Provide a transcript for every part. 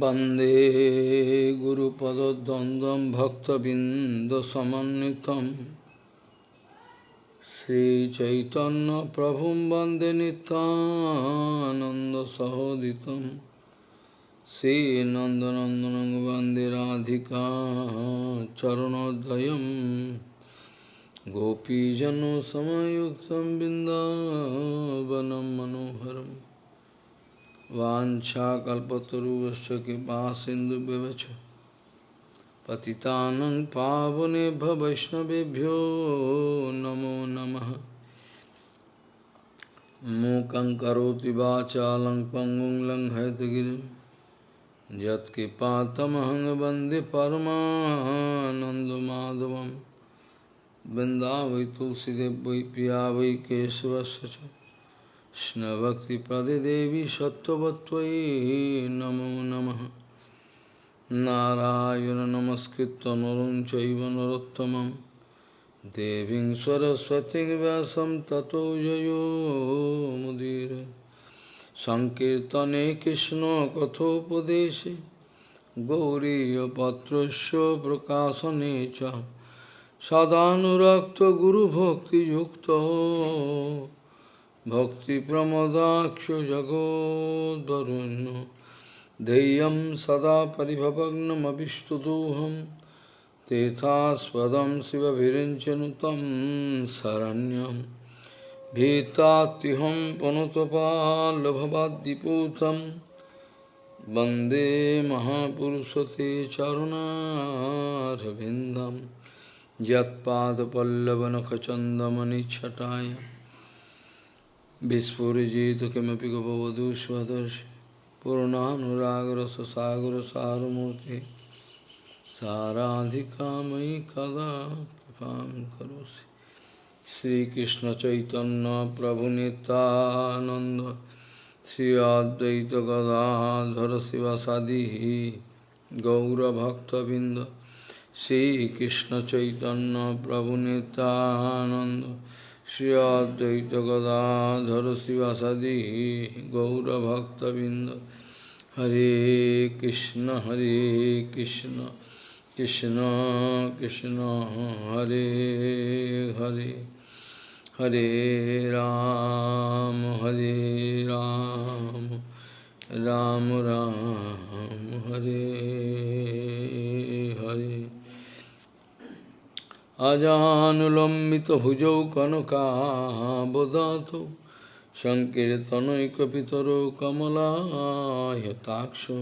वंदे गुरुपदद्वन्द्वं भक्तबिन्दसमन्वितं। श्रीचैतन्यप्रभुं वंदे नितानन्दसहोदितं श्रीनन्दनन्दनं वंदे राधिका चरणोदयं। गोपीजनसमयुक्तं बिन्दावनं मनोहरम्। वाछाकल्पतरुश्च कृपा सिंधु व्यवच पतितानं पावनेभ्य नमो नमः। मूकं करोति वाचालं पङ्गुं लङ्घयतगिरिं। यत्कृपातमहं वंदे परमानन्दमाधवं वृन्दावै तुलसीदेव वै पिया वै केशवस्य च। कृष्णभक्तिपदे देवी सत्त्ववत्त्वयि नमो नमः नारायण नमस्कृत्य नरं चैव नरोत्तमं देवीं सरस्वतीं व्यासं ततो जयो मुदीर सङ्कीर्तने कृष्णकथोपदेशे गौरीयपत्रस्य प्रकाशने च सदानुरक्तगुरुभक्तियुक्तो भक्तिप्रमदाक्षजगोद्वरुण्य धैर्यं सदा परिभवग्नमभिष्टदोहं तेथास्पदं शिवभिरिञ्चनुतं शरण्यं भीतात्युहं पुनुतपाल्भवाद्दिपूतं वंदे महापुरुषते चरुणारविन्दं यत्पादपल्लवनखचन्दमनिच्छटाय Vispurajita kimapi gopavadu svadarshi Purunanuragra sasagra saramurti Saradhikamai kada kipam karosi Sri Krishna Chaitanya Prabhu Nityananda Sri Advaita Gadadhara Sivasadihi Gaura Bhakta Binda Sri Krishna Chaitanya Prabhu Nityananda Shri अद्वैत गदाधर गौरभक्तबिंद हरे कृष्ण हरे कृष्ण कृष्ण कृष्ण, हरे हरे। हरे राम हरे राम राम राम, हरे हरे। আজানুলম্বিত ভুজৌ কনকাবদাত সংকীর্তনৈকিতর কমলাহতাক্ষ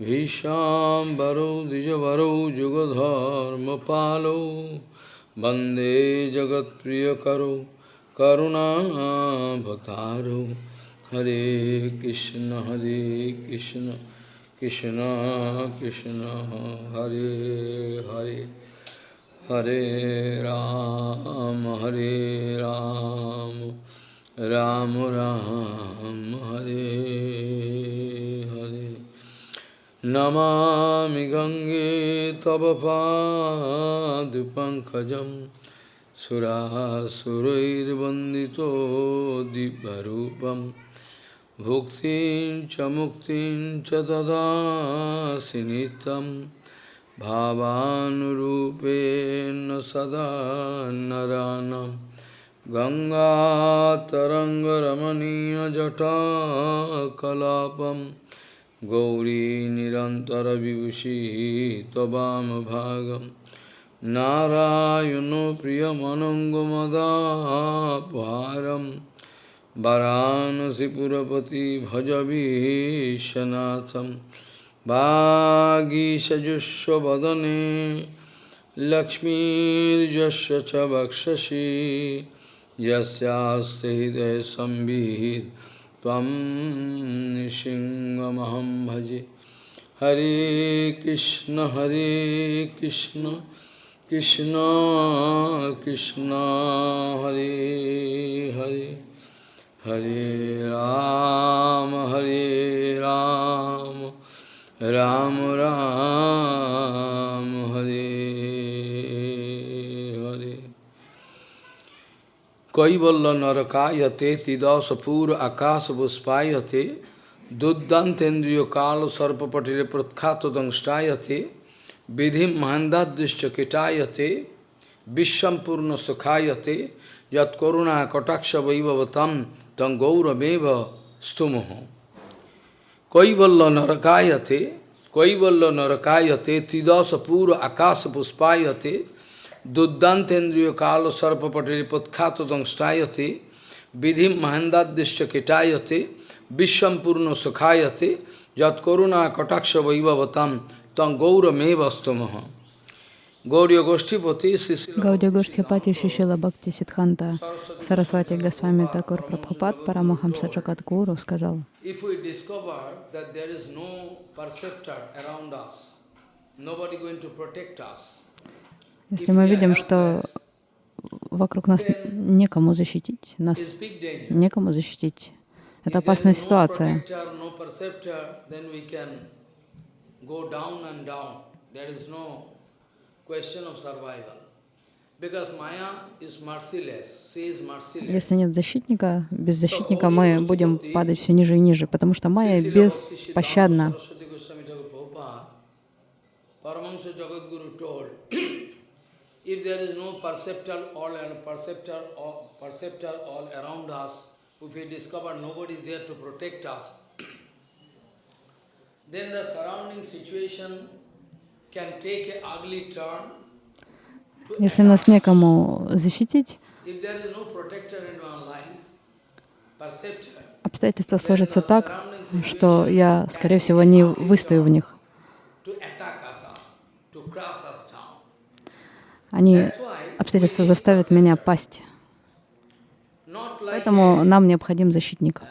ভীষাম্বরৌ দ্বিজবরৌ যুগধর্মপালৌ বন্দে জগৎপ্রিয়করৌ করুণাভতারৌ হরে কৃষ্ণ হরে কৃষ্ণ কৃষ্ণ কৃষ্ণ, হরে Hare. Hare Ram, Hare Ram, Ram Ram, Hare Hare. Namami Gange Tava Padupankajam Surasurair Vandito Dibharupam Bhuktin Chamuktin Chadada Sinitam भावानुरूपेण सदा नरानं गङ्गातरङ्गरमणीयजटाकलापं गौरी निरन्तरविभूषिः त्ववामभागं नारायणो प्रियमनङ्गमदापहारं वरानसिपुरपति भजवीशनाथम् वागीषजुष्वदने लक्ष्मीर्यस्य च वक्षसि यस्यास्ते हृदय संविहित त्वं भजे। हरे कृष्ण हरे कृष्ण कृष्ण कृष्ण, हरे हरे। हरे राम हरे राम। রাম রাম হরে হরে কৈবল্য নরকায়তে তিদশপুর আকাশ বুষ্পায়তে দুর্দান্তেন্দ্রীয় কাল সর্পপটিরে প্রখ্যাত দংষ্টায়তে বিধিম মহান্দাদৃশ্য কীটায়তে বিশ্বম্পূর্ণ সুখায়তে যৎকরুণা কটাক্ষ বৈভবতম তং গৌরমেব স্তুমহ कैवल्य नरकायते कैवल्य नरकायते त्रिदश पूर्व आकाश पुष्पायते दुर्दान्तेन्द्रिय काल सर्पपटे पत्खात दंष्टायते विधि महेंदादृश्य किटायते विश्वम पूर्ण सुखायते यत्कुणा कटाक्ष वैभवतम तम गौरमेव स्तमह Гаудия Гоштипати Шишила Бхакти Сидханта. Сарасвати Госвами Такур Прабхупад Парамахамса Джагадгуру сказал, если мы видим, что вокруг нас некому защитить, нас некому защитить, это опасная ситуация. Если нет защитника, без защитника мы будем падать все ниже и ниже, потому что майя беспощадна. If there is no perceptor all, perceptor, all, perceptor all around us, if we discover nobody is there to protect us, then the surrounding situation Если нас некому защитить, обстоятельства сложатся так, что я, скорее всего, не выстою в них. Они, обстоятельства заставят меня пасть. Поэтому нам необходим защитник.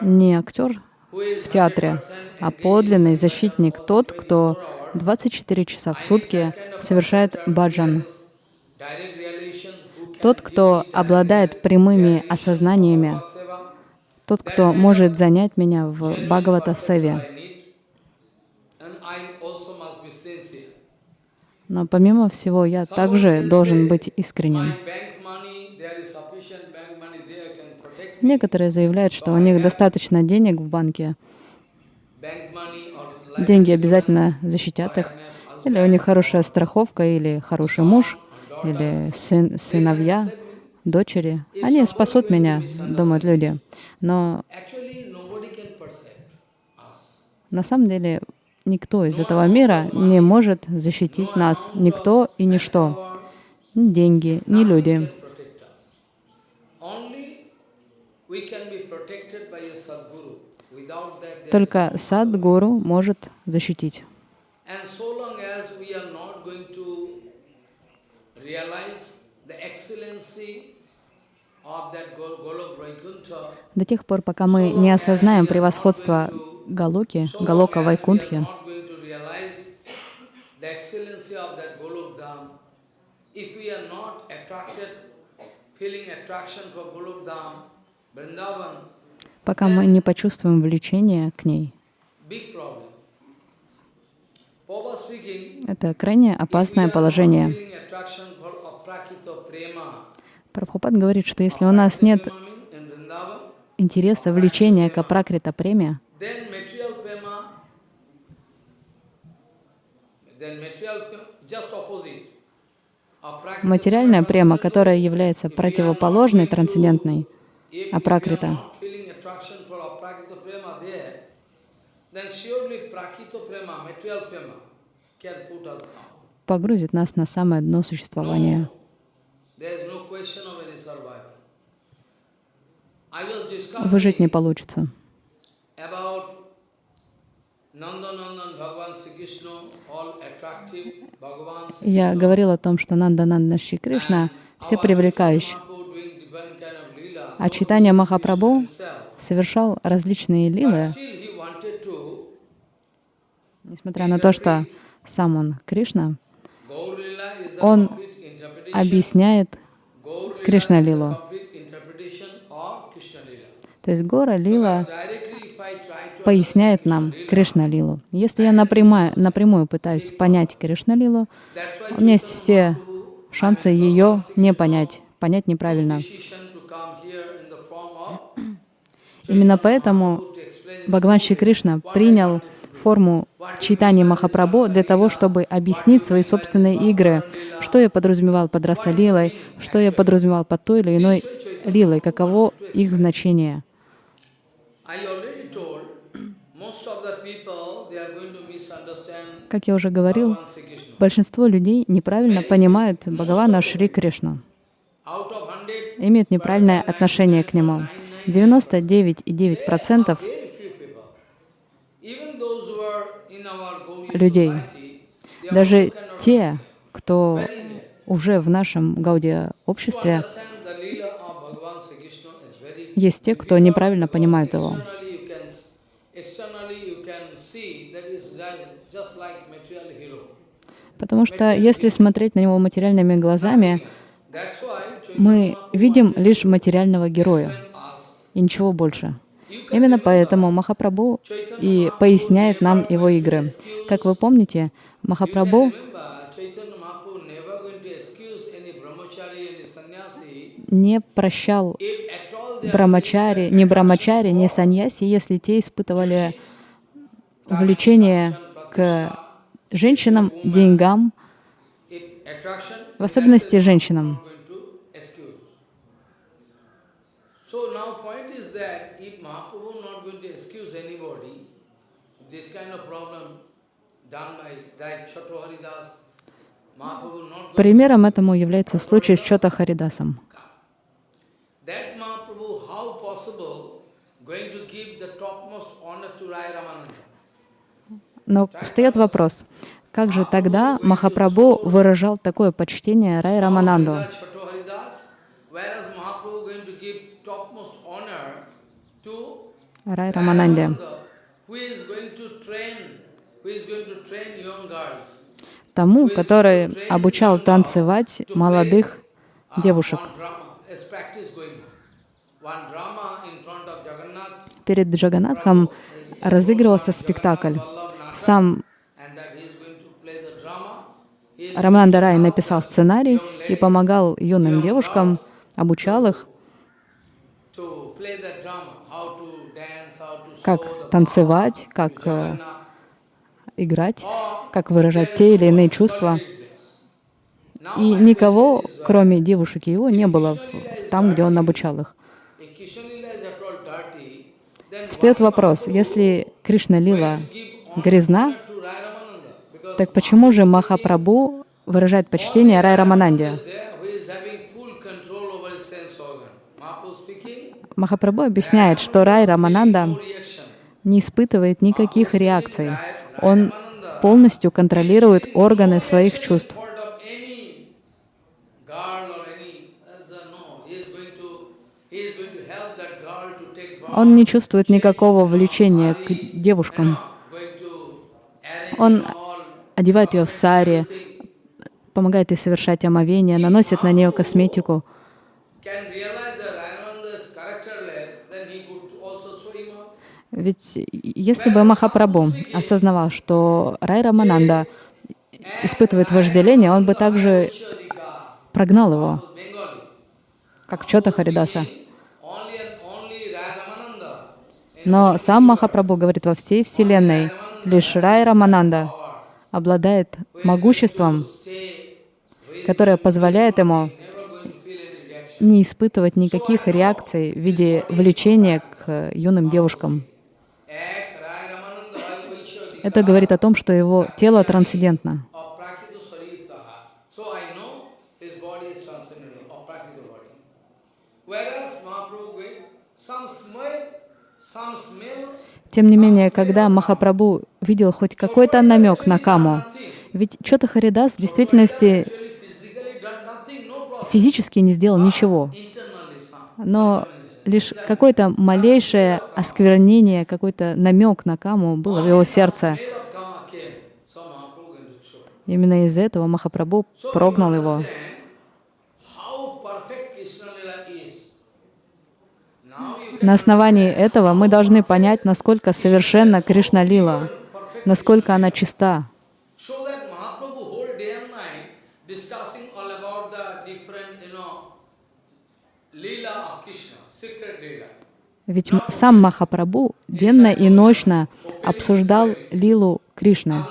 Не актер в театре, а подлинный защитник, тот, кто 24 часа в сутки совершает баджан. Тот, кто обладает прямыми осознаниями, тот, кто может занять меня в Бхагавата Севе. Но помимо всего, я также должен быть искренним. Некоторые заявляют, что у них достаточно денег в банке, деньги обязательно защитят их, или у них хорошая страховка, или хороший муж, или сын, сыновья, дочери. Они спасут меня, думают люди. Но на самом деле Никто из этого мира не может защитить нас, никто и ничто, ни деньги, ни люди. Только садгуру может защитить. До тех пор, пока мы не осознаем превосходство Галоки, Галока Вайкунтхи, пока мы не почувствуем влечение к ней. Это крайне опасное положение. Прабхупад говорит, что если у нас нет интереса, влечения к апракрита премия, Материальная према, которая является противоположной трансцендентной апракрита, погрузит нас на самое дно существования. Выжить не получится. Я говорил о том, что Нанда Нанда Шри Кришна все привлекающие. А читание Махапрабху совершал различные лилы, несмотря на то, что сам он Кришна, он объясняет Кришна-лилу. То есть Гора Лила поясняет нам Кришна-лилу. Если я напрямую, напрямую пытаюсь понять Кришна-лилу, у меня есть все шансы ее не понять, понять неправильно. Именно поэтому Бхагаван Шри Кришна принял форму читания Махапрабху для того, чтобы объяснить свои собственные игры, что я подразумевал под Расалилой, что я подразумевал под той или иной лилой, каково их значение. Как я уже говорил, большинство людей неправильно понимают Бхагавана Шри Кришну, имеют неправильное отношение к нему. 99,9% людей, даже те, кто уже в нашем Гаудия обществе, есть те, кто неправильно понимает его. Потому что если смотреть на него материальными глазами, мы видим лишь материального героя и ничего больше. Именно поэтому Махапрабху и поясняет нам его игры. Как вы помните, Махапрабху не прощал брамачари, ни брамачари, ни саньяси, если те испытывали влечение к женщинам, деньгам, в особенности женщинам. Примером этому является случай с Чота Харидасом. Но встает вопрос, как же тогда Махапрабху выражал такое почтение Рай Рамананду? Рай Рамананде, тому, который обучал танцевать молодых девушек. Перед Джаганатхом разыгрывался спектакль. Сам Рамананда Рай написал сценарий и помогал юным девушкам, обучал их, как танцевать, как э, играть, как выражать те или иные чувства. И никого, кроме девушек его, не было там, где он обучал их. Встает вопрос, если Кришна Лила грязна, так почему же Махапрабху выражает почтение Рай Рамананде? Махапрабху объясняет, что Рай Рамананда не испытывает никаких реакций. Он полностью контролирует органы своих чувств. Он не чувствует никакого влечения к девушкам. Он одевает ее в сари, помогает ей совершать омовение, наносит на нее косметику. Ведь если бы Махапрабху осознавал, что Рай Рамананда испытывает вожделение, он бы также прогнал его, как Чота Харидаса. Но сам Махапрабху говорит, во всей Вселенной лишь Рай Рамананда обладает могуществом, которое позволяет ему не испытывать никаких реакций в виде влечения к юным девушкам. Это говорит о том, что его тело трансцендентно. Тем не менее, когда Махапрабху видел хоть какой-то намек на каму, ведь Чота Харидас в действительности физически не сделал ничего, но лишь какое-то малейшее осквернение, какой-то намек на каму было в его сердце. Именно из-за этого Махапрабху прогнал его. На основании этого мы должны понять, насколько совершенна Кришна Лила, насколько она чиста. Ведь м- сам Махапрабху денно и ночно обсуждал лилу Кришны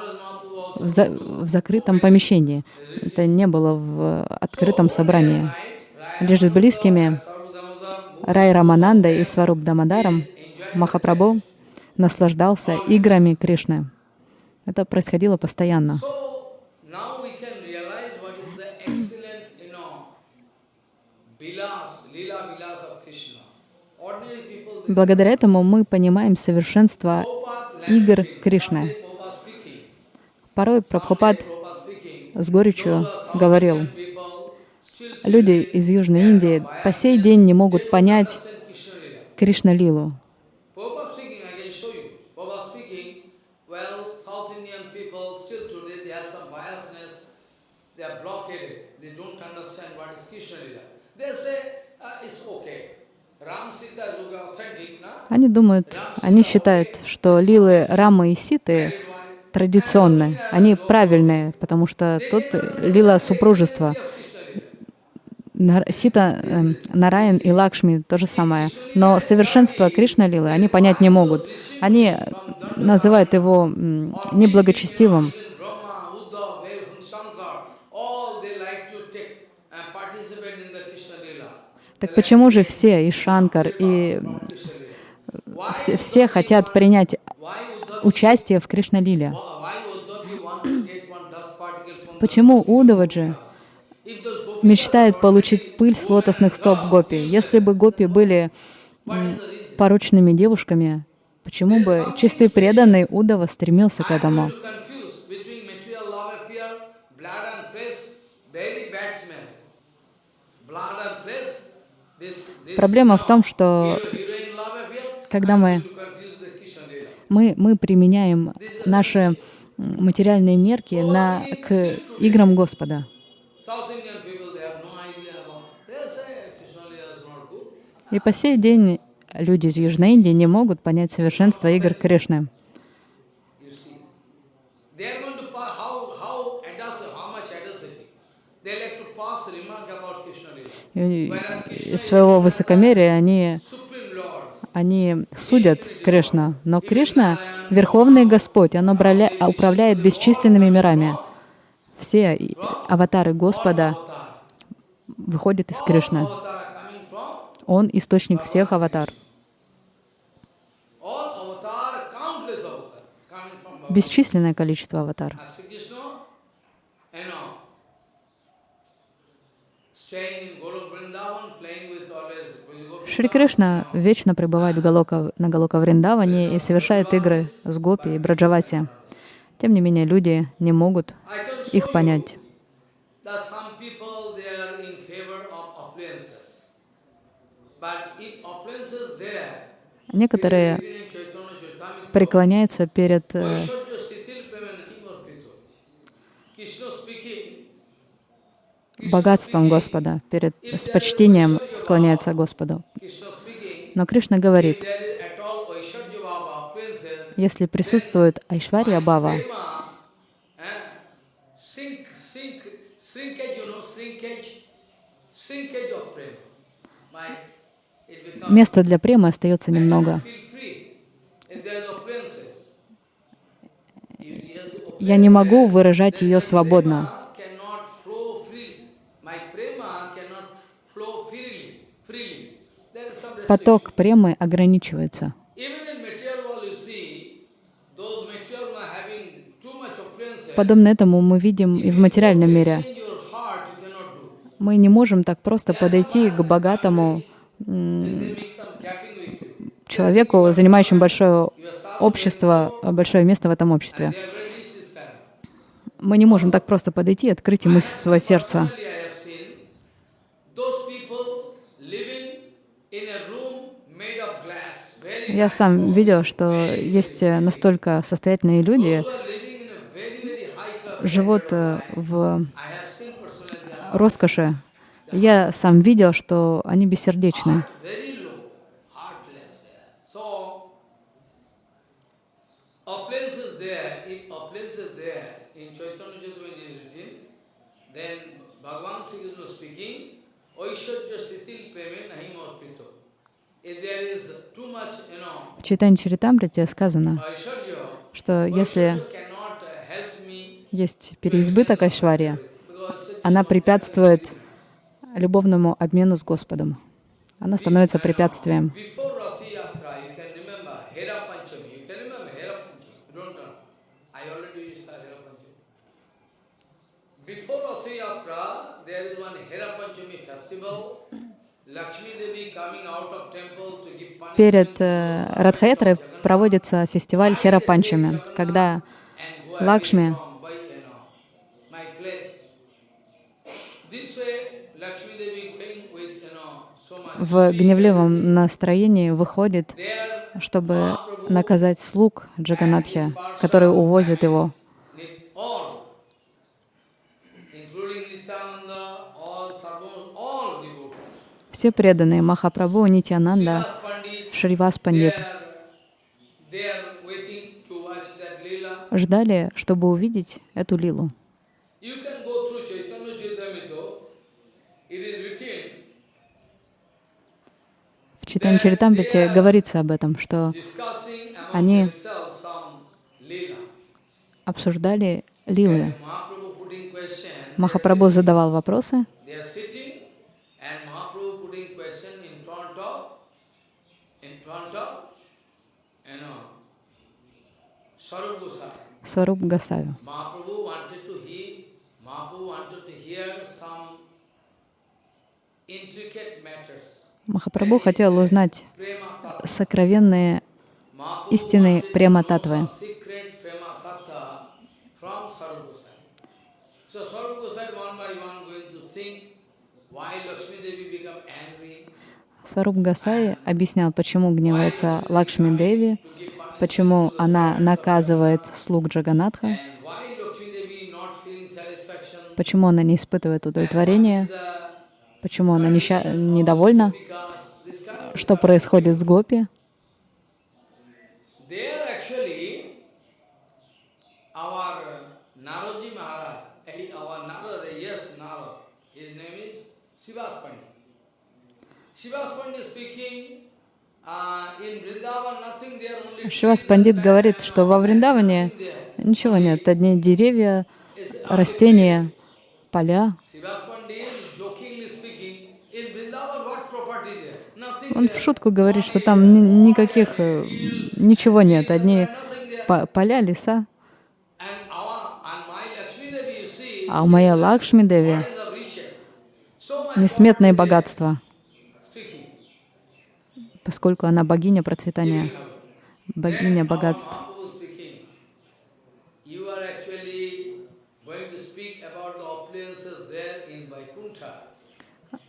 в, за- в закрытом помещении. Это не было в открытом собрании. Лишь с близкими Рай Раманандой и Сваруб Дамадаром Махапрабху наслаждался играми Кришны. Это происходило постоянно. So now we can realize what is the excellent, you know, vilas, lila vilas of Krishna. Ordinary people, they Благодаря этому мы понимаем совершенство игр Кришны. Порой Прабхупад с горечью говорил, люди из Южной Индии по сей день не могут понять understand Krishna Lila. Кришна-лилу. Prabhupada speaking, I can show you. Prabhupada speaking, well, South Indian people still today, they have some biasness, they are blockaded, they don't understand what is Krishna Lila. They say, uh, it's okay. Ram Sita Yoga authentic, na? Они думают, они считают, что лилы Рамы и Ситы традиционны, они правильные, потому что тут лила супружества. Сита, эм, Нараyan и Лакшми то же самое. Но совершенство Кришна Лилы они понять не могут. Они называют его неблагочестивым. Even Brahma, Uddhava, Dev, Shankar, all they like to take and participate in the Krishna Lila. Так почему же все, и Шанкар, и. Why, все, все хотят принять участие в Кришна-лиле? Почему Удаваджи мечтает получить пыль с лотосных стоп гопи? Если бы гопи были порочными девушками, почему бы чистый преданный Удава стремился к этому? to confuse between material love affair, blood and flesh, very bad smell. Blood and flesh, this, this Проблема в том, что когда мы, мы, мы применяем наши материальные мерки на, к играм Господа. И по сей день люди из Южной Индии не могут понять совершенство игр Кришны. You see, they are going to pass, how, how, audacity, how much audacity. They like to pass remark about Krishna Lila. И из своего высокомерия они они судят Кришна, но Кришна — Верховный Господь, Он управляет бесчисленными мирами. Все аватары Господа выходят из Кришны. Он — источник всех аватар. Бесчисленное количество аватар. Шри Кришна вечно пребывает в Галока, на Галока Вриндаване и совершает игры с Гопи и Браджаваси. Тем не менее, люди не могут их понять. that some people they are in favor of appliances. But if appliances there, Некоторые in Chaitanya Charitamrita, преклоняются перед э, Vaishya Sitil Pevanahim Arpito. Krishna speaking, богатством Господа, перед, с почтением склоняются к Господу. Но Кришна говорит, если присутствует Айшвария Бава, eh, места для премы остается немного. Я не могу выражать ее свободно. prema cannot flow freely. My prema cannot flow freely. freely. There is some restriction. Поток премы ограничивается. Even in material world, you see, those material are having too much appliances. Подобно этому мы видим и в материальном мире. Мы не можем так просто подойти к богатому человеку, занимающему большое общество, большое место в этом обществе. Мы не можем так просто подойти и открыть ему свое сердце. Я сам видел, что есть э, настолько состоятельные люди, живут э, в роскоши. Я сам видел, что они бессердечны. Bhagavan Sri Krishna speaking, Oishadya Sitil Preme Nahim Arpito. В Чайтанье Чаритамрите сказано, что если есть переизбыток Айшвария, она препятствует любовному обмену с Господом. Она становится препятствием. Перед э, Радхаятрой проводится фестиваль Хера Панчами, когда Лакшми в гневливом настроении выходит, чтобы наказать слуг Джаганатхи, которые увозят его. Все преданные Махапрабху, Нитянанда, Шривас Пандит ждали, чтобы увидеть эту лилу. В Читане Чаритамрите говорится об этом, что Они- обсуждали лилы. Махапрабху задавал вопросы, they are sitting, and Mahaprabhu putting question in front of, in front of, you know, Sarup Gosai. Сваруб Гасави. Mahaprabhu wanted to hear, Mahaprabhu wanted to hear some intricate matters. Махапрабху хотел узнать Prema Tattva. сокровенные Mahaprabhu истины wanted to према know татвы. some secret Prema Tattva from Sarup Gosai. So Sarup Gosai one by one going to think why Lakshmi Devi become angry, Сваруб Гасай объяснял, почему гневается Лакшми Деви, почему она наказывает слуг Джаганатха, почему она не испытывает удовлетворения, The- почему она неща- недовольна, что происходит с Гопи. Шивас Пандит говорит, что во Вриндаване ничего нет, одни деревья, растения, поля. Он в шутку говорит, что там ни- никаких, э, ничего нет, одни поля, леса. А у моей Лакшми Деви несметные богатства. Поскольку она богиня процветания, богиня богатств.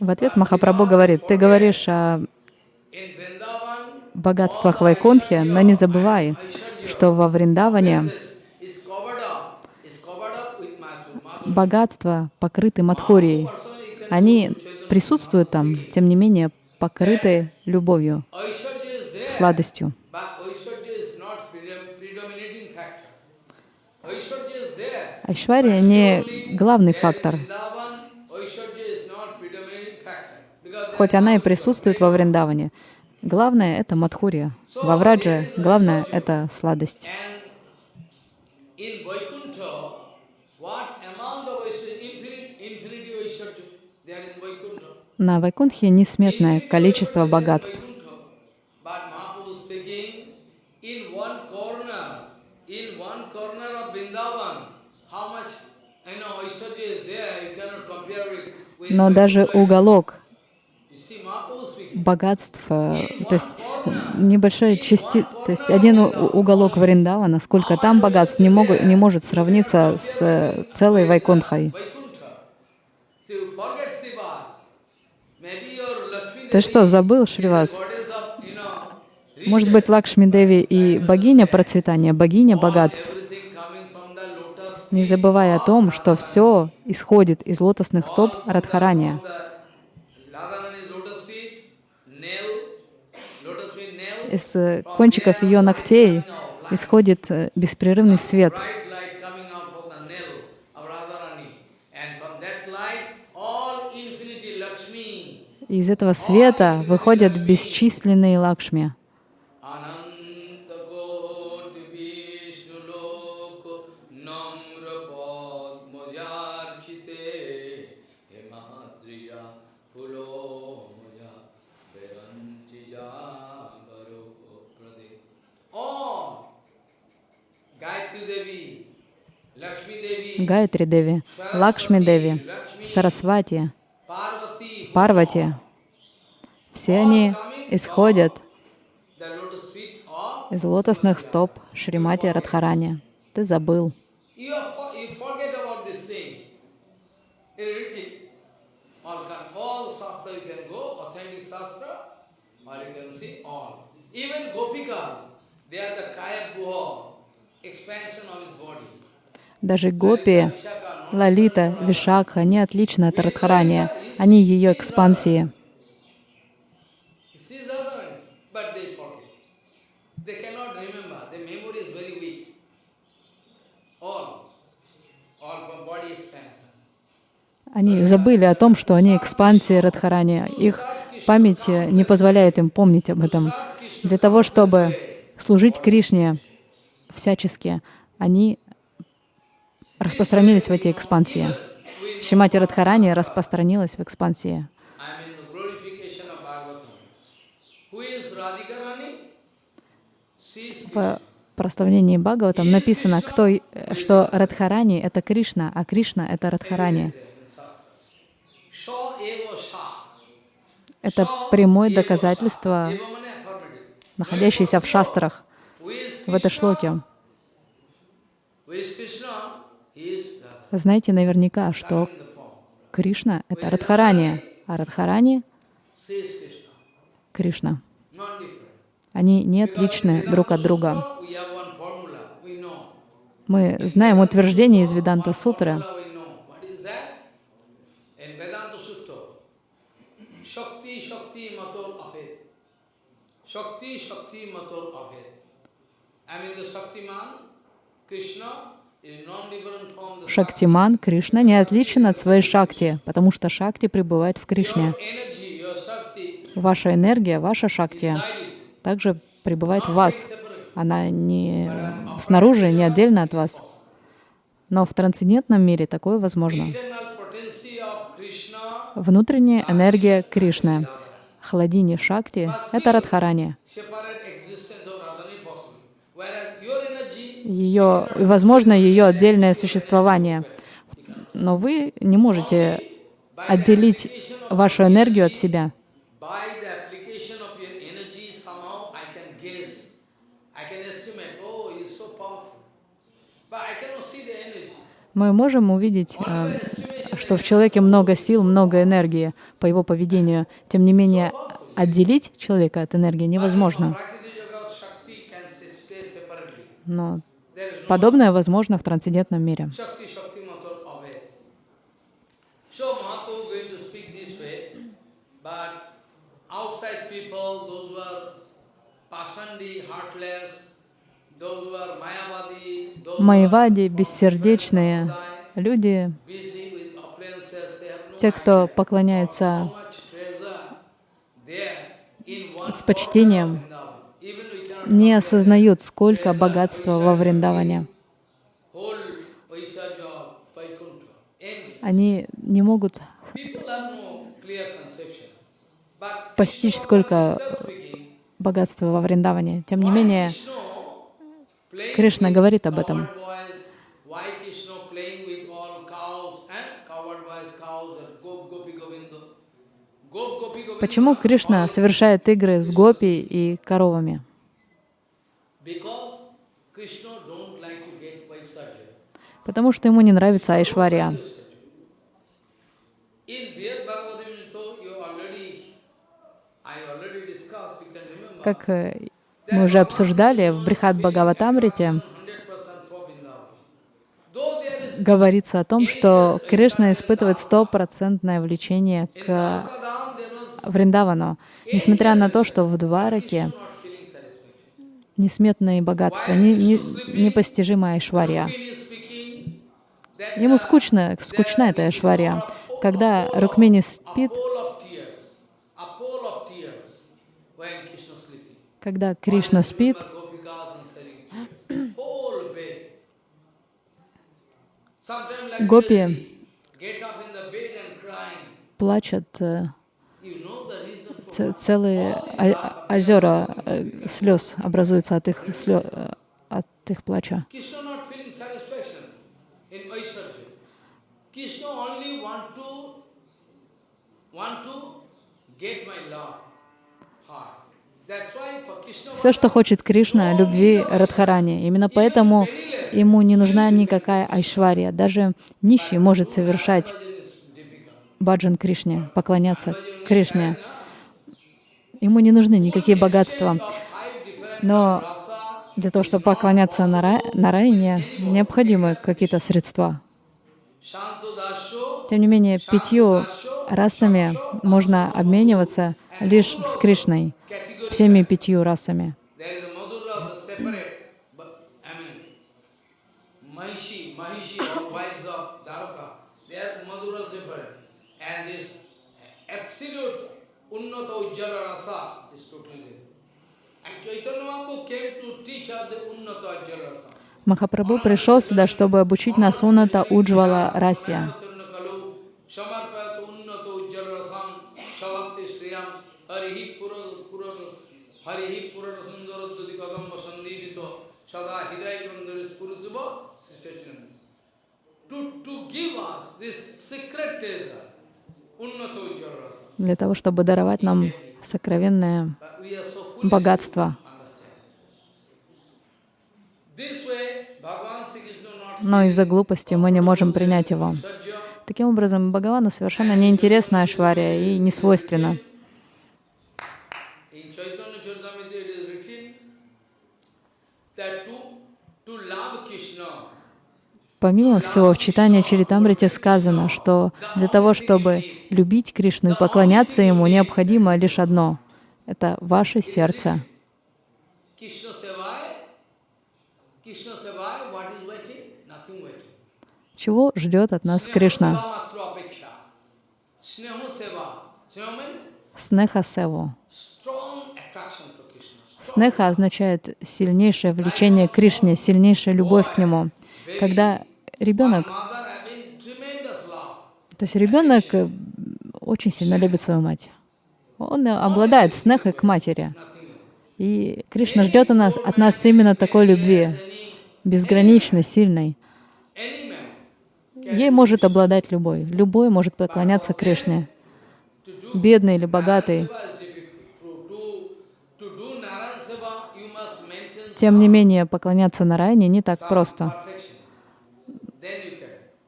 В ответ Махапрабху говорит, ты говоришь о богатствах Вайкунтхи, но не забывай, что во Вриндаване богатства покрыты Мадхурией. Они присутствуют там, тем не менее покрыты любовью, сладостью. Айшвария не главный фактор, хоть она и присутствует во Вриндаване. Главное — это Мадхурия. Во Врадже главное — это сладость. And in Vaikuntha, what amount of Aishwarya, infinite, infinity Aishwarya, there in Vaikuntha. На Вайкунтхе несметное количество богатств. But Mahaprabhu speaking, in one corner, in one corner of Vrindavan, how much, you know, Aishwarya is there, you cannot compare it with Но даже уголок богатств, э, то есть небольшая части, то есть один уголок Вриндавана, сколько там богатств, не, могут, не может сравниться с э, целой Вайкунтхой. Ты что, забыл, Шривас? Может быть, Лакшми Деви и богиня процветания, богиня богатств, не забывая о том, что все исходит из лотосных стоп Радхарания. Из э, кончиков ее ногтей исходит э, беспрерывный свет. Prade All Gayatri Devi, Lakshmi Devi, Гайатри Деви, Лакшми Деви, Сарасвати, Парвати. Все они исходят из лотосных стоп Шримати Радхарани. Ты забыл. Даже гопи, Лалита, Вишакха, они отличны от Радхарани. Они ее экспансии. This is other, but they forget. They cannot remember. Their memory is very weak. All, all from body expansion. Они забыли о том, что они экспансии Радхарани. Их память не позволяет им помнить об этом. Для того, чтобы служить Кришне всячески, они распространились в эти экспансии. Шимати Радхарани распространилась в экспансии. В прославлении Бхагаватам написано, кто, что Радхарани — это Кришна, а Кришна — это Радхарани. Это прямое доказательство, находящееся в шастрах, в этой шлоке. Знаете наверняка, что. Кришна — это Радхарани, а Радхарани Кришна. Они не отличны друг от друга. Мы знаем утверждение из Веданта Сутры. Formula we know. What is that? In Vedanta Sutta, Shakti Shakti Mator Afet. Shakti Shakti Mator Afet. I mean the Shaktiman, Krishna, is non-different from the Шактиман, Кришна, не отличен от своей Шакти, потому что Шакти пребывает в Кришне. Ваша энергия, ваша Шакти также пребывает в вас. Она не снаружи, не отдельно от вас. Но в трансцендентном мире такое возможно. Внутренняя энергия Кришны. Хладини Шакти — это Радхарани. Ее, возможно, ее отдельное существование. Но вы не можете отделить вашу энергию от себя. oh. Мы можем увидеть, э, что в человеке много сил, много энергии по его поведению. Тем не менее, отделить человека от энергии невозможно. Но подобное возможно в трансцендентном мире. Майвади, бессердечные люди, те, кто поклоняются с почтением, не осознают, сколько богатства во Вриндаване. Они не могут постичь, сколько богатства во Вриндаване. Тем не менее, Кришна говорит об этом. почему Кришна совершает игры с гопи и коровами? Потому что ему не нравится Айшвария. Как э, мы уже обсуждали в Брихат Бхагаватамрите, 100% for Vrindavan. Though there is говорится о том, что Кришна испытывает стопроцентное влечение к Вриндавану, несмотря на то, что в Двараке. Несметные богатства, не, не- непостижимая that Ему скучно, скучна эта Айшвария. Когда Рукмини спит. Когда Кришна спит, Гопи this, целые озера э, слез образуются от их, слё- э, от их плача. Все, что хочет Кришна, любви Радхарани. Именно поэтому ему не нужна никакая айшвария. Даже нищий может совершать баджан Кришне, поклоняться Кришне. Ему не нужны никакие богатства. Но для того, чтобы поклоняться Нара- Нараяне, необходимы какие-то средства. Тем не менее, пятью расами можно обмениваться лишь с Кришной, всеми пятью расами. Absolute Unnata Ujjala rasa is totally different. And Chaitanya Mahaprabhu came to teach us the Unnata Ujjala rasa. Махапрабху пришел сюда, чтобы обучить нас Уната Уджвала Расия. To, to give us this secret treasure. Для того, чтобы даровать нам сокровенное богатство. Но из-за глупости мы не можем принять его. Таким образом, Бхагавану совершенно неинтересна Ашвария и не свойственна. In Chaitanya Charitamrita it is written that to, to love Krishna, Помимо всего, в читании Чаритамрити сказано, что для того, чтобы любить Кришну и поклоняться Ему, необходимо лишь одно — это ваше сердце. Чего ждет от нас Кришна? Снеха севу. Снеха означает сильнейшее влечение к Кришне, сильнейшая любовь к Нему. Когда ребенок, то есть ребенок э, очень сильно любит свою мать. Он обладает снехой к матери. И Кришна ждет от нас, от нас именно такой любви, безграничной, сильной. Ей может обладать любой. Любой может поклоняться Кришне. Бедный или богатый. Тем не менее, поклоняться Нараяне не так просто. perfection. Then you can.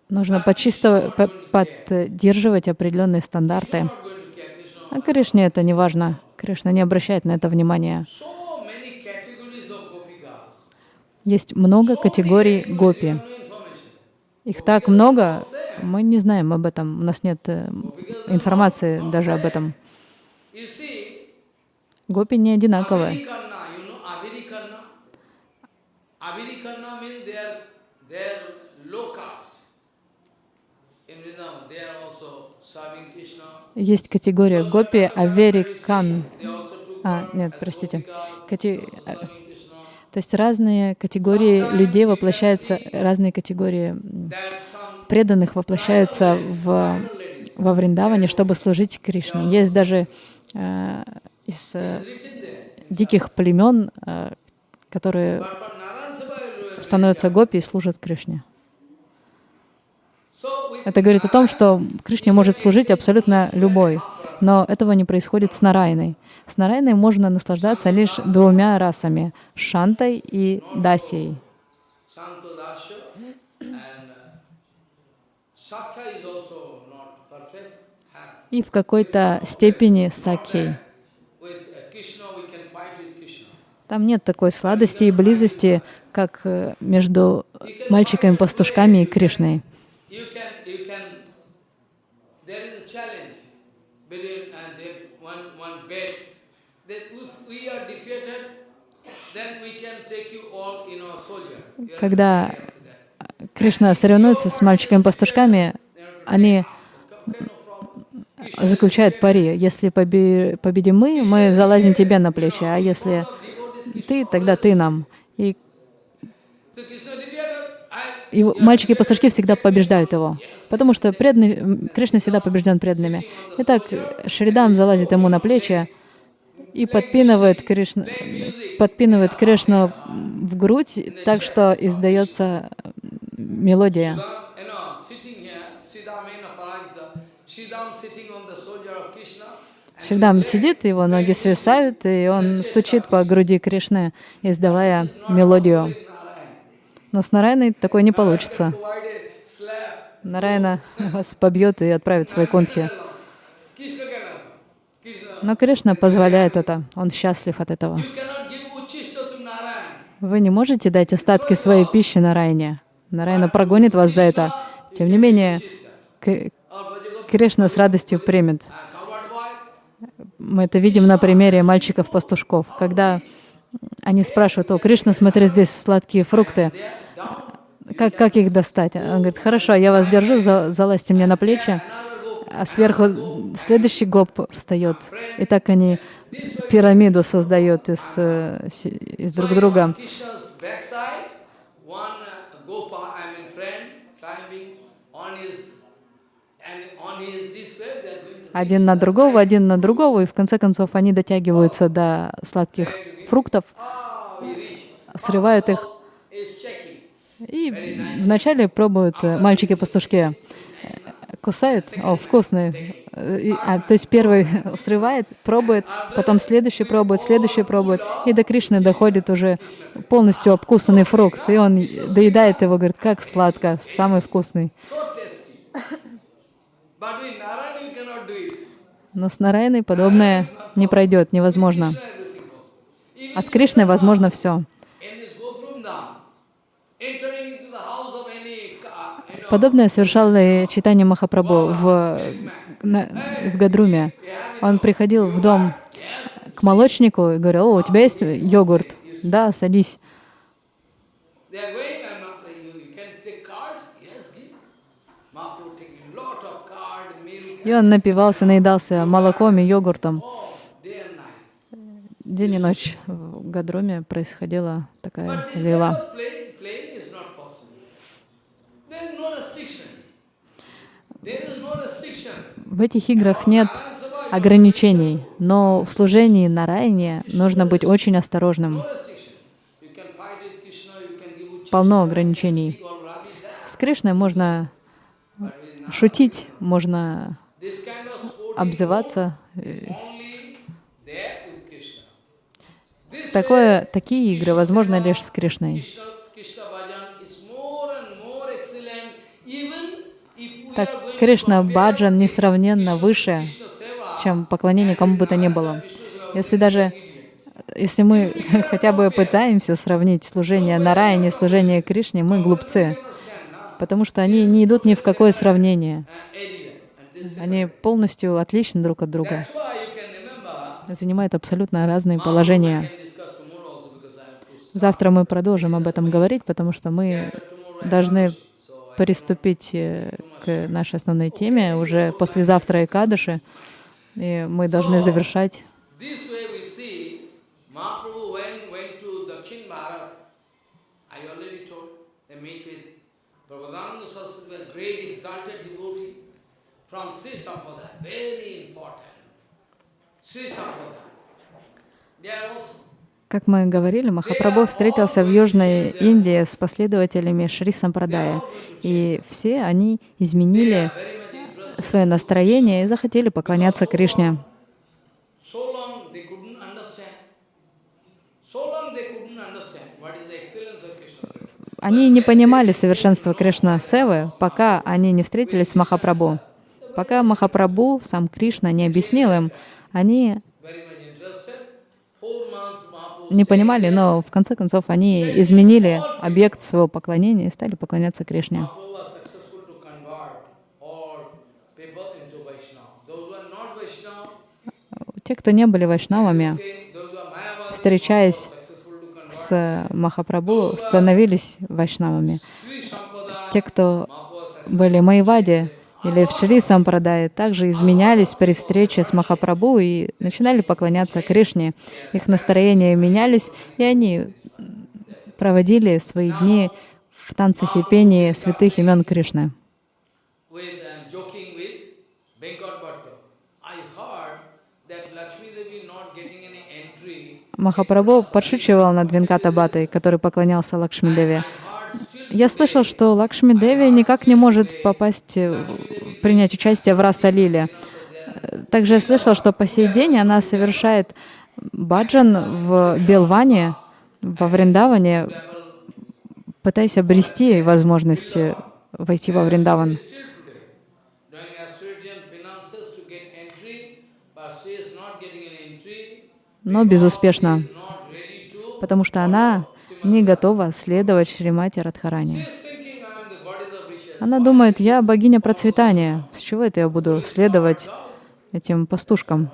Нужно почисто по- поддерживать определенные стандарты. А Кришне это не важно. Кришна не обращает на это внимания. Есть много категорий гопи. Их так много, мы не знаем об этом. У нас нет э, информации даже об этом. Гопи не одинаковые. Avirikanna, you know Avirikanna? Avirikanna means they are, they are low caste. In Vrindavan, they are also serving Krishna. Есть категория гопи аверикан. А, нет, простите. Кати- Krishna. То есть разные категории людей воплощаются, разные категории преданных воплощаются в, во Вриндаване, чтобы служить Кришне. Есть даже э, из э, диких племен, э, которые становятся гопи и служат Кришне. Это говорит о том, что Кришне может служить абсолютно любой, но этого не происходит с Нарайной. С Нарайной можно наслаждаться лишь двумя расами — Шантой и Дасией. И в какой-то степени Krishna. Там нет такой сладости и близости, как э, между мальчиками-пастушками и Кришной. You can, you can, there is a challenge between, and they, one, one bet, that if we are defeated, then we can take you all in our soldier. Когда. Кришна соревнуется с мальчиками-пастушками, они заключают пари. Если побе- победим мы, мы залазим тебе на плечи, а если ты, тогда ты нам. И И мальчики-пастушки всегда побеждают его, потому что преданный, Кришна всегда побежден преданными. Итак, Шридам залазит ему на плечи и подпинывает Кришну, подпинывает Кришну в грудь так, что издается мелодия. Шридам сидит, его ноги свисают, и он стучит по груди Кришны, издавая мелодию. Но с Нарайной такое не получится. Нарайна вас побьет и отправит в свои. Krishna, Но Кришна позволяет это. Он счастлив от этого. Вы не можете дать остатки своей пищи Нарайне. Нарайна прогонит вас за это. Тем не менее, Кришна с радостью примет. Мы это видим на примере мальчиков-пастушков. Когда они спрашивают, о, Кришна, смотри, здесь сладкие фрукты. Как, как их достать? Он говорит, хорошо, я вас держу, за- залазьте мне на плечи. А сверху следующий гоп встает. И так они пирамиду создают из, э, из друг друга. Один на другого, один на другого, и в конце концов они дотягиваются до сладких фруктов, срывают их. И вначале пробуют э, мальчики-пастушки, э, кусают, о, вкусный. Э, и- а, то есть первый срывает, пробует, потом следующий пробует, следующий пробует, и до Кришны доходит уже полностью обкусанный фрукт, и он доедает его, говорит, как сладко, самый вкусный. So tasty. But with Narayana you cannot do it. Но с Нарайной подобное не пройдет, невозможно. А с Кришной возможно все. Подобное совершал и читание Махапрабху в, на- в Гадруме. Он приходил в дом к молочнику и говорил, о, у тебя есть йогурт? Да, садись. they are going and uh, you, you can take card? Yes, give. Mahaprabhu taking lot of card, milk, И он напивался, наедался молоком и йогуртом. День и ночь в Гадруме происходила такая лила. В этих играх нет ограничений, но в служении на Райне нужно быть очень осторожным. Полно ограничений. С Кришной можно шутить, можно обзываться. This Такое, такие игры возможны лишь с Кришной. Так Кришна Баджан несравненно выше, чем поклонение кому бы то ни было. Если даже, если мы хотя бы пытаемся сравнить служение Нараяне и служение Кришне, мы глупцы, потому что они не идут ни в какое сравнение. Они полностью отличны друг от друга, занимают абсолютно разные положения. Завтра мы продолжим об этом говорить, потому что мы должны приступить э, к нашей основной теме уже послезавтра Экадыши, и мы должны завершать. Prabhupada Saraswati, a great exalted devotee from Sri Sampradaya, very important. Sri Sampradaya. They are also Как мы говорили, Махапрабху встретился в Южной Индии с последователями Шри Сампрадая, и все они изменили свое настроение и захотели поклоняться Кришне. Они не понимали совершенства Кришна Севы, пока они не встретились с Махапрабху. Пока Махапрабху, сам Кришна, не объяснил им, они не понимали, но в конце концов они изменили объект своего поклонения и стали поклоняться Кришне. Те, кто не были вайшнавами, встречаясь с Махапрабху, становились вайшнавами. Те, кто были майвади, или в Шри Сампрадае также изменялись при встрече с Махапрабху и начинали поклоняться Кришне. Их настроения менялись, и они проводили свои дни в танцах и пении святых имен Кришны. uh. Махапрабху подшучивал над Венкатабатой, который поклонялся Лакшми Я слышал, что Лакшми Деви никак не может попасть, э, принять участие в Раса-лиле. Также я слышал, что по сей день она совершает баджан в Белване, во Вриндаване, пытаясь обрести возможность э, войти во Вриндаван. Но безуспешно, потому что она не готова следовать Шримати Радхарани. Она думает, я богиня процветания. С чего это я буду следовать этим пастушкам?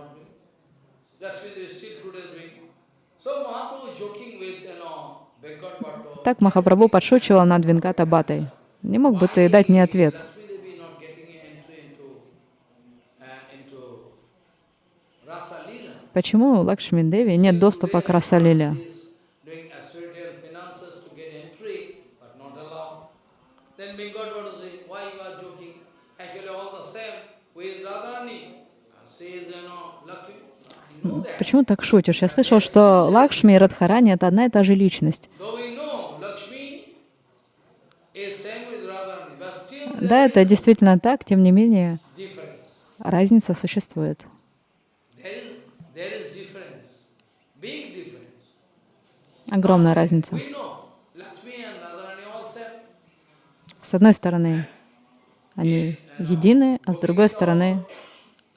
Так Махапрабху подшучивал над Венката Батой. Не мог бы ты дать мне ответ? Uh. Почему Лакшми Деви нет доступа к Расалиле? She is doing Australian finances to get entry, but not allowed. Then Venkat Bhatta say, why you are joking? Actually all the same. Who is Radharani? And she is, you know, Lakshmi. I know that. Почему так шутишь? Я слышал, что Лакшми и Радхарани — это одна и та же личность. Да, это действительно так, тем не менее, разница существует. Огромная разница. We know Lakshmi and Radharani all same. С одной стороны, они едины, а с другой стороны,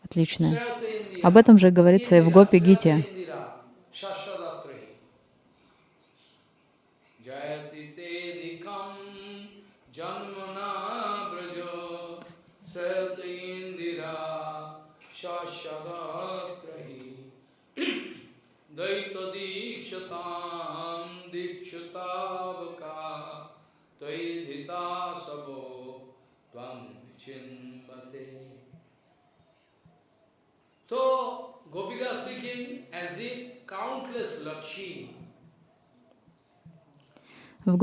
отличные. Об этом же говорится и в Гопи Гите. And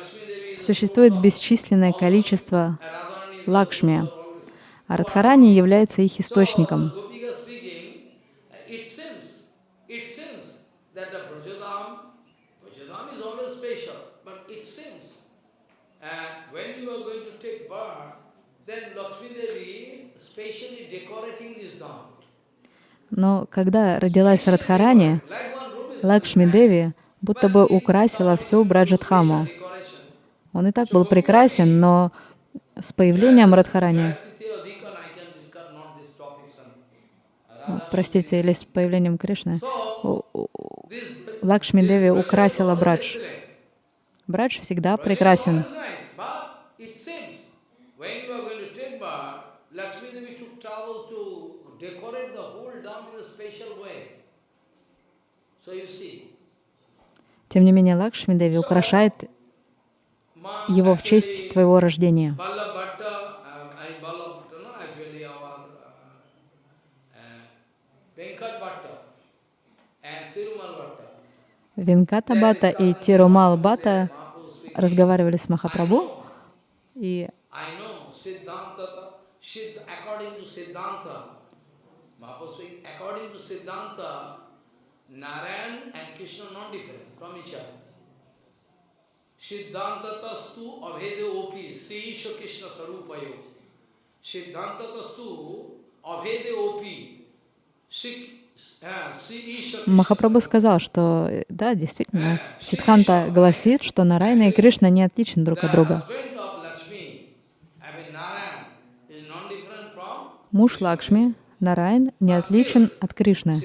Lakshmi Devi is Существует бесчисленное количество Лакшми, а Радхарани является их источником. So, Gopika speaking, it seems, it seems that the Brajadam, Brajadam is always special, but it seems, and when you are going to take birth, then Lakshmi Devi specially decorating this dam. Но когда родилась Радхарани, Лакшми Деви будто бы украсила всю Браджатхаму. Он и так был прекрасен, но с появлением Радхарани, простите, или с появлением Кришны, Лакшми Деви украсила Брадж. Брадж всегда прекрасен. Тем не менее, Лакшми Деви украшает его в честь твоего рождения. Um, uh, uh. Винката Бата и Тирумал Бата разговаривали с Махапрабху, и I know Siddhanta, Siddh, according to Siddhanta, Mahaprabhu speaking, according to Siddhanta, Narayan and Krishna not different from each other. Siddhanta tastu abhede opi, Sri Isha Krishna sarupayo. Siddhanta tastu abhede opi, uh, Махапрабху сказал, что э, да, действительно, Сиддханта гласит, что Нарайна и Кришна не отличны друг от друга. Муж Лакшми, Нарайн, не отличен от Кришны.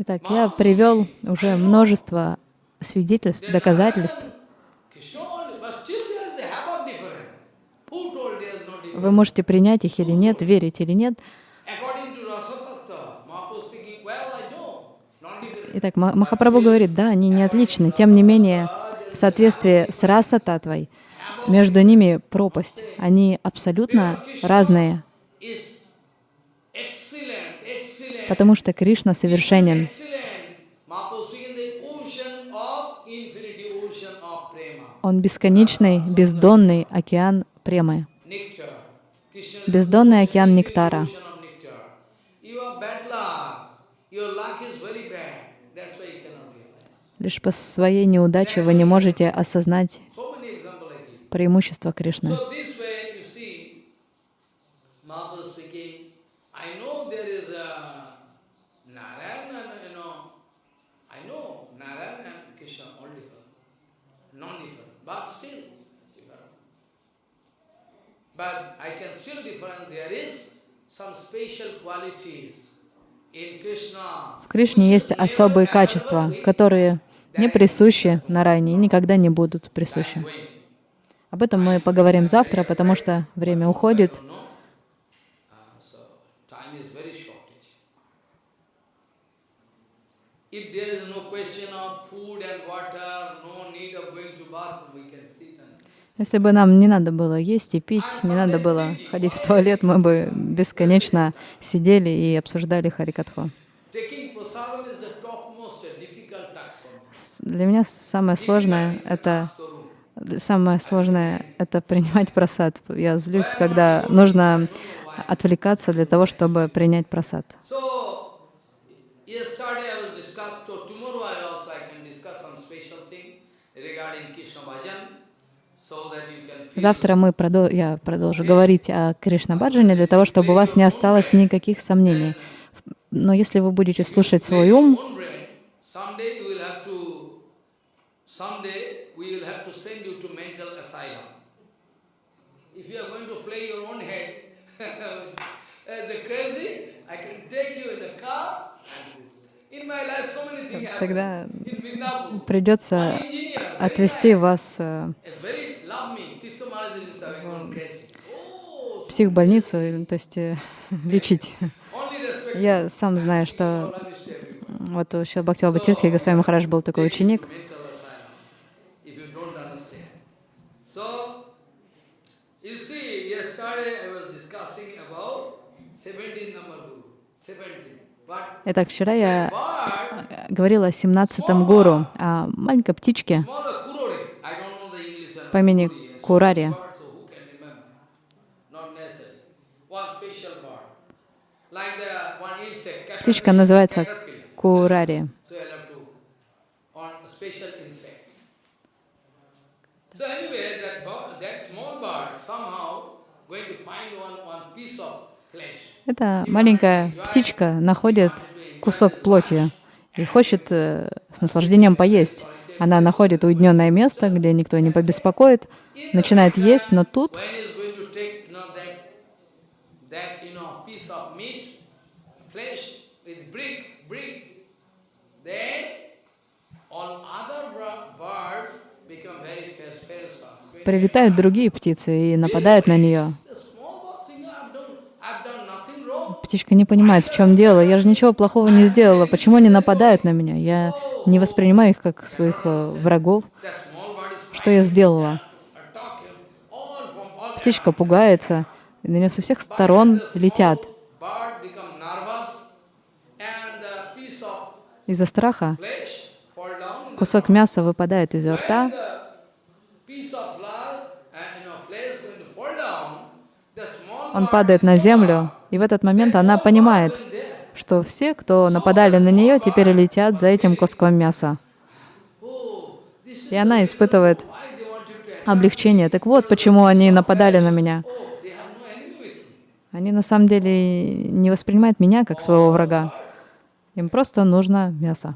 Итак, я привел уже множество свидетельств, доказательств. Narayan, Krishna only, but still there is a havoc difference. Who told there is no difference? Вы можете принять их или нет, верить или нет. Итак, Ма- Махапрабху говорит, да, они не отличны. Тем не менее, в соответствии с раса татвой, между ними пропасть. Они абсолютно разные, потому что Кришна совершенен. Он бесконечный, бездонный океан премы, бездонный океан нектара. Лишь по своей неудаче вы не можете осознать преимущества Кришны. So this way, you see, Mahaprabhu speaking, I know there is a Narayan and, you know, I know Narayan and Krishna all different, non-different, but still different. But I can still different, there is some special qualities in Krishna. В Кришне есть особые качества, которые не присущи Нарайне и никогда не будут присущи. Об этом мы поговорим завтра, потому что время уходит. If there is no question of food and water, no need of going to bathroom, we can sit and Если бы нам не надо было есть и пить, не надо было ходить в туалет, мы бы бесконечно сидели и обсуждали Харикатху. Для меня самое сложное — это самое сложное — это принимать просад. Я злюсь, когда нужно отвлекаться для того, чтобы принять просад I was discussed, so tomorrow I also I can discuss some special thing regarding Krishna bhajan, so that you can feel Завтра мы продол- я продолжу говорить о Кришна Баджане для того, чтобы у вас не осталось никаких сомнений. Но если вы будете слушать свой ум, тогда придется отвести вас в психбольницу, то есть э, лечить. Я сам знаю, что вот у Шила Бхактива Бхатиртхи Госвами Махарадж был такой ученик, to mental asylum, if you don't understand. So, you see, yesterday I was discussing about 17 number guru. 17. But Итак, вчера я э, говорила о 17-м гуру, о маленькой птичке по имени Курари. bird, so who can remember? Not necessary. One special bird. Like the one insect, Птичка caterpillar, называется caterpillar. Курари. So I'll have to on a special insect. So anyway, that bird, that small bird somehow going to find one, one piece of flesh. Эта маленькая птичка находит кусок плоти и хочет э, с наслаждением поесть. Она находит уединенное место, где никто не побеспокоит, начинает есть, но тут When is going to take, you know, that, that, you know, piece of meat, flesh with brick, brick, then all other bra- birds become very fast, fast, fast. Прилетают другие птицы и нападают на нее. Птичка не понимает, в чем дело. Я же ничего плохого не сделала. Почему они нападают на меня? Я не воспринимаю их как своих э, врагов. Что я сделала? Птичка пугается, и на нее со всех сторон летят. Из-за страха кусок мяса выпадает из рта, the piece of flour and you know, flesh going to fall down, the small он падает на землю, и в этот момент она понимает, что все, кто нападали на нее, теперь летят за этим куском мяса. И она испытывает облегчение. Так вот, почему они нападали на меня. Они на самом деле не воспринимают меня как своего врага. Им просто нужно мясо.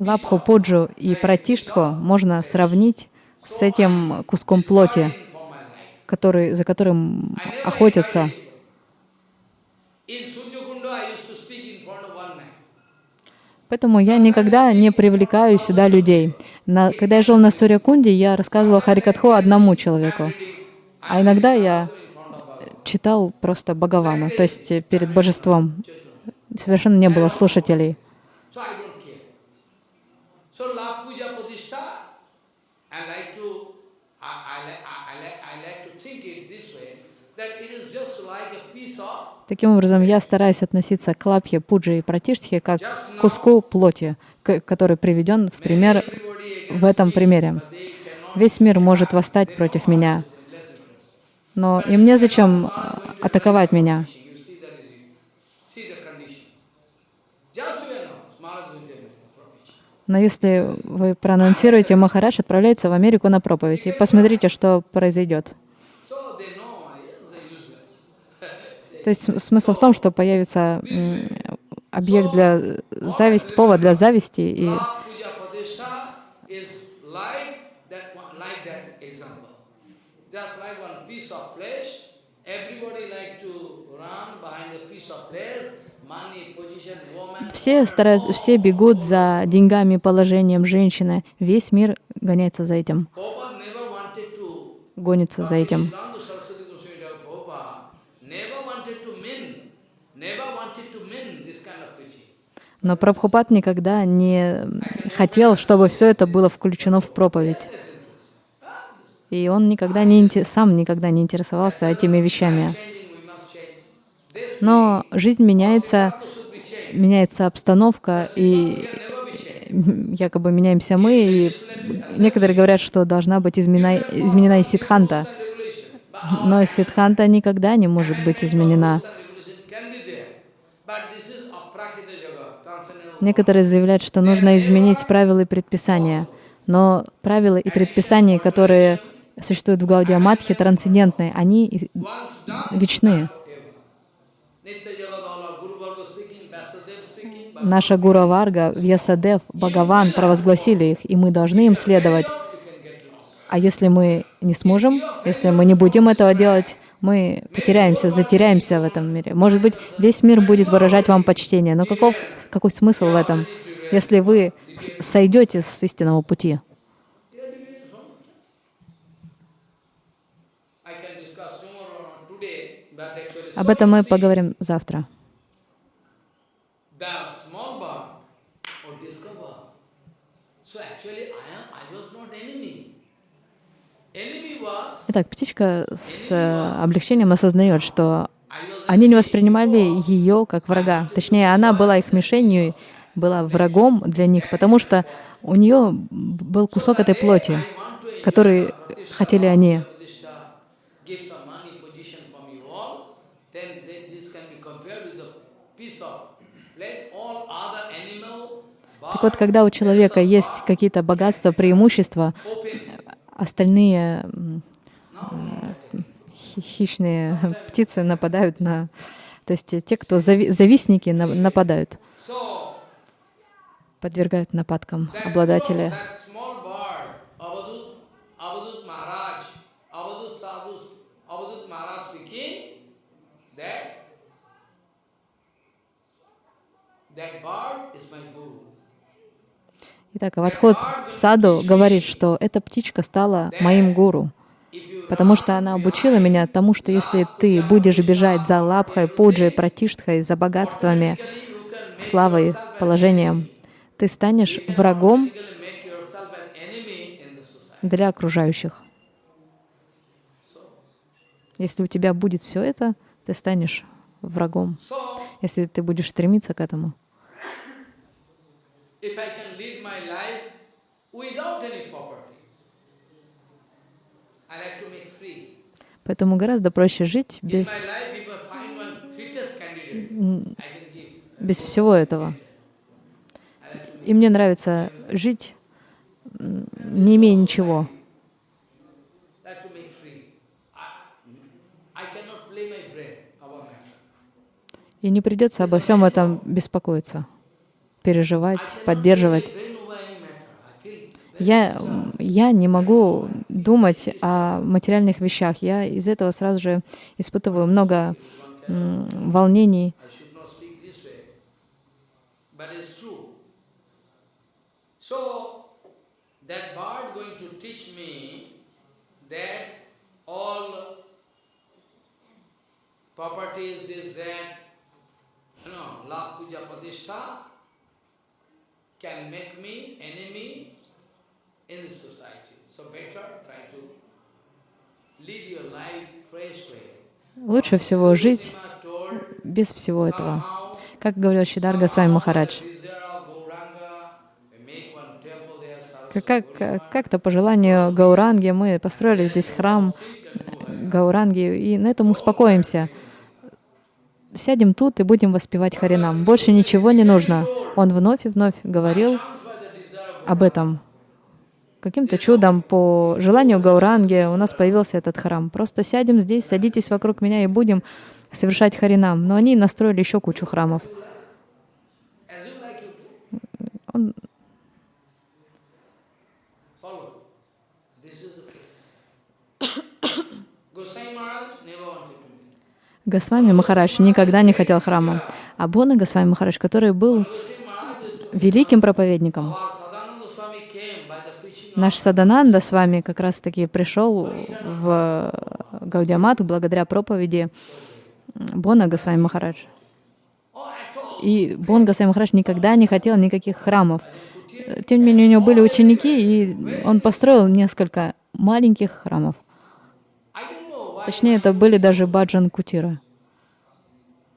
Лапху, пуджу и пратиштху можно сравнить с этим куском плоти, который, за которым охотятся. Поэтому я никогда не привлекаю сюда людей. На, когда я жил на Сурьякунде, я рассказывал Харикатху одному человеку. А иногда я читал просто Бхагавана, то есть перед божеством. Совершенно не было слушателей. So I don't care. So love puja pratishtha, I like to, I, I, like, I, I, like, I like to think it this way, that it is just like a piece of Таким образом, я стараюсь относиться к лапхе, пуджи и пратиштхе как к куску плоти, который приведен в пример в этом примере. Весь мир может восстать против меня, но им незачем а, атаковать меня. Но если вы проанонсируете, Махарадж отправляется в Америку на проповедь, и посмотрите, что произойдет. So they know, yes, they're useless. То есть смысл в том, что появится объект для зависти, повод для зависти, и все, стараются, все бегут за деньгами, положением женщины. Весь мир гоняется за этим, гонится за этим. Но Прабхупад никогда не хотел, чтобы все это было включено в проповедь. И он никогда не, сам никогда не интересовался этими вещами. Но жизнь меняется, меняется обстановка, и якобы меняемся мы, и некоторые говорят, что должна быть изменена, изменена и. But Но сидханта никогда не может быть изменена. Некоторые заявляют, что нужно изменить правила и предписания. Но правила и предписания, которые существуют в Гаудия Матхе, трансцендентные, они и- Once done, вечны. Nitya Jagadala, Guru Varga speaking, Vasudev speaking, but Наша Гура Варга, Вьясадев, Бхагаван провозгласили их, и мы должны им следовать. А если мы не сможем, если мы не будем этого делать, мы потеряемся, затеряемся в этом мире. Может быть, весь мир будет выражать вам почтение, но каков, какой смысл в этом, если вы сойдете с истинного пути? Об этом мы поговорим завтра. the small bird or discover. So actually I am I was not enemy. Enemy was Итак, птичка с э, облегчением осознает, что они не воспринимали ее как врага. Точнее, она была их мишенью, была врагом для них, потому что у нее был кусок этой плоти, который хотели они. Так вот, когда у человека есть какие-то богатства, преимущества, остальные хищные птицы нападают на... То есть те, кто зави- завистники, на- нападают, подвергают нападкам обладателя. Итак, Авадхот Саду говорит, что эта птичка стала моим гуру, потому что она обучила меня тому, что если ты будешь бежать за лапхой, пуджей, пратиштхой, за богатствами, славой, положением, ты станешь врагом для окружающих. Если у тебя будет все это, ты станешь врагом, если ты будешь стремиться к этому. if I can lead my life without any property, I like to make free. Поэтому гораздо проще жить без, без всего этого. И мне нравится жить, не имея ничего. И не придется обо всем этом беспокоиться, переживать, поддерживать. Я, я не могу думать о материальных вещах. Я из этого сразу же испытываю много волнений. Can make me enemy Лучше всего жить без всего этого. Как говорил Шидар Госвами Махарадж, как- как-то по желанию Гауранги мы построили здесь храм Гауранги, и на этом успокоимся. Сядем тут и будем воспевать Харинам. Больше ничего не нужно. Он вновь и вновь говорил об этом. Каким-то чудом, по желанию Гауранги, у нас появился этот храм. Просто сядем здесь, садитесь вокруг меня и будем совершать Харинам. Но они настроили еще кучу храмов. Он. Госвами Махарадж никогда не хотел храма. А Бона Госвами Махарадж, который был великим проповедником, our Sadananda Swami came by the preaching наш Садананда с вами как раз-таки пришел в Гаудиамат благодаря проповеди Бона Госвами Махарадж. И Бон Госвами Махарадж никогда не хотел никаких храмов. Тем не менее, у него были ученики, и он построил несколько маленьких храмов. Точнее, это были даже баджан кутира.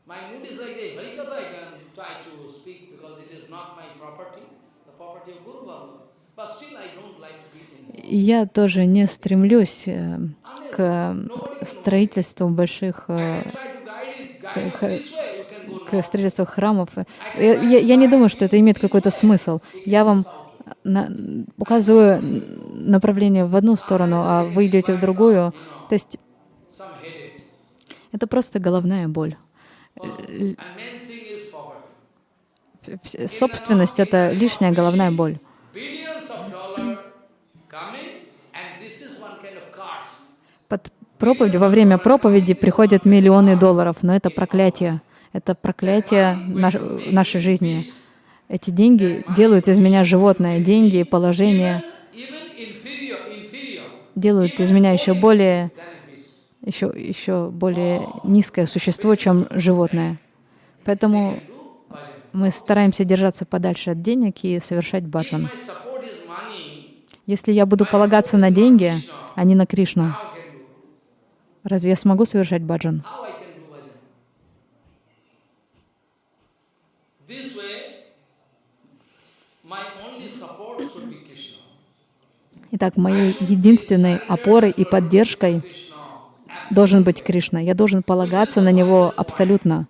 my mood is like this. Harikatha I can try to speak because it is not my property, the property of Guru Baba. But still I don't like to be in И Я тоже не стремлюсь э, к строительству больших, э, к строительству храмов. Я, я- я не думаю, что это имеет какой-то смысл. Я вам на- указываю направление в одну сторону, а вы идете в другую. То есть это просто головная боль. Собственность — это лишняя головная боль. Под проповедью, во время проповеди приходят миллионы долларов, но это проклятие. Это проклятие наш- нашей жизни. Эти деньги делают из меня животное. Деньги, положение inferior, inferior делают из меня еще более, еще, еще более низкое существо, чем животное. Поэтому мы стараемся держаться подальше от денег и совершать баджан. Если я буду полагаться на деньги, а не на Кришну, how I can do? Разве я смогу совершать баджан? Итак, моей единственной опорой и поддержкой должен быть Кришна. Я должен полагаться на Него абсолютно.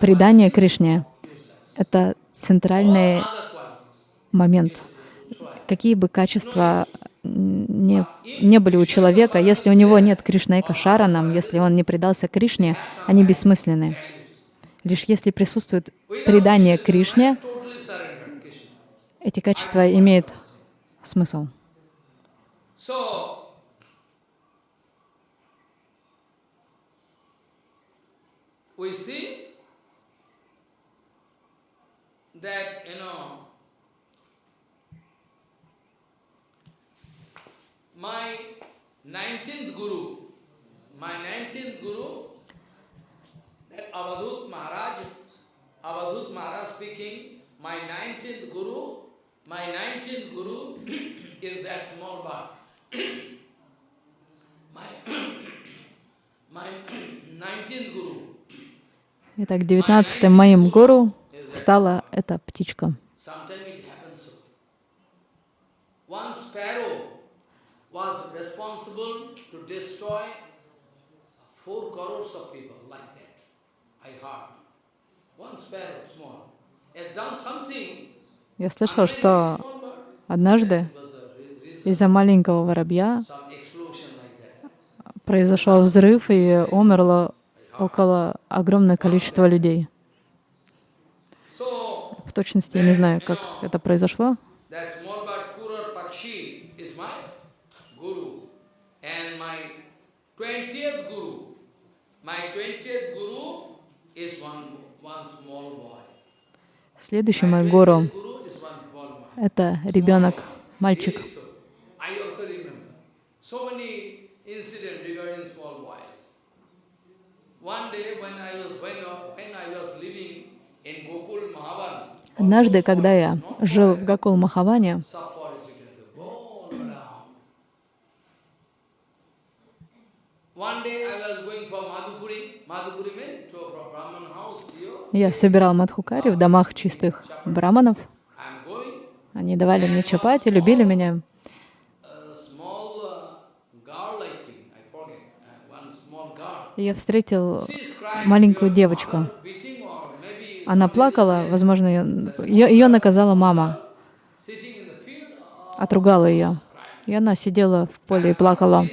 Предание Кришне это центральный момент. Какие бы качества не, не были у человека, если у него нет Кришнаэка Шаранам, если он не предался Кришне, они бессмысленны. Лишь если присутствует предание Кришне, эти качества имеют смысл. We see that, you know, my 19th Guru, my 19th Guru, that Avadhut Maharaj, Avadhut Maharaj speaking, my 19th Guru, my 19th Guru is that small bird. my, my 19th Guru Итак, девятнадцатым моим гуру стала эта птичка. Я слышал, что однажды из-за маленького воробья произошел взрыв и умерло около огромное количество людей. В точности я не знаю, как это произошло. Следующий мой гуру — это ребенок, мальчик. One day when I was Однажды, когда я жил в Гакул Махаване, я собирал мадхукари в домах чистых браманов. Они давали мне чапати, любили меня. Small uh, uh. И я встретил маленькую девочку. Она плакала, возможно, ее, ее, наказала мама, отругала ее. И она сидела в поле и плакала.